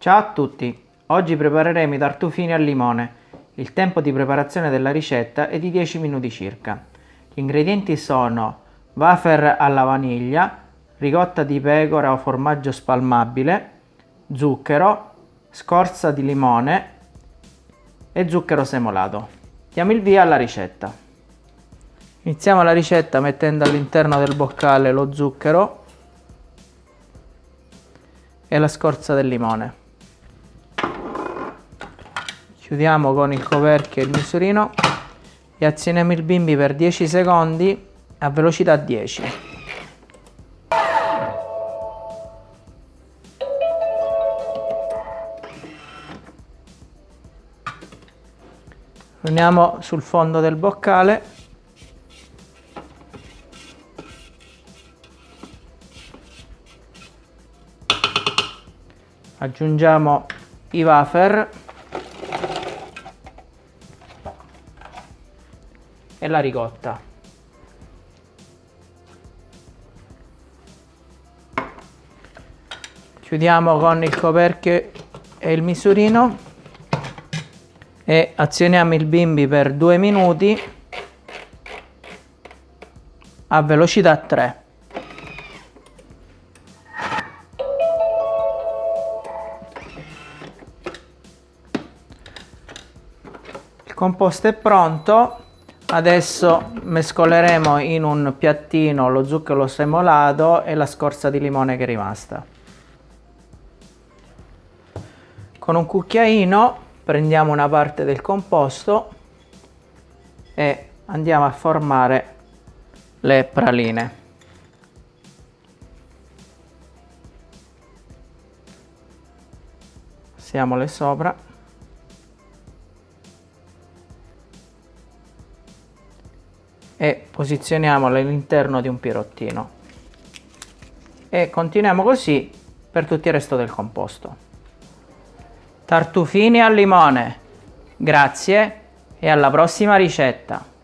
Ciao a tutti! Oggi prepareremo i tartufini al limone. Il tempo di preparazione della ricetta è di 10 minuti circa. Gli ingredienti sono wafer alla vaniglia, ricotta di pecora o formaggio spalmabile, zucchero, scorza di limone e zucchero semolato. Diamo il via alla ricetta. Iniziamo la ricetta mettendo all'interno del boccale lo zucchero e la scorza del limone. Chiudiamo con il coperchio e il misurino. E azioniamo il bimbi per 10 secondi a velocità 10. Uniamo sul fondo del boccale. Aggiungiamo i wafer e la ricotta. Chiudiamo con il coperchio e il misurino e azioniamo il bimbi per due minuti a velocità 3 composto è pronto adesso mescoleremo in un piattino lo zucchero semolato e la scorza di limone che è rimasta. Con un cucchiaino prendiamo una parte del composto e andiamo a formare le praline. Passiamole sopra e posizioniamolo all'interno di un pirottino. E continuiamo così per tutto il resto del composto. Tartufini al limone. Grazie e alla prossima ricetta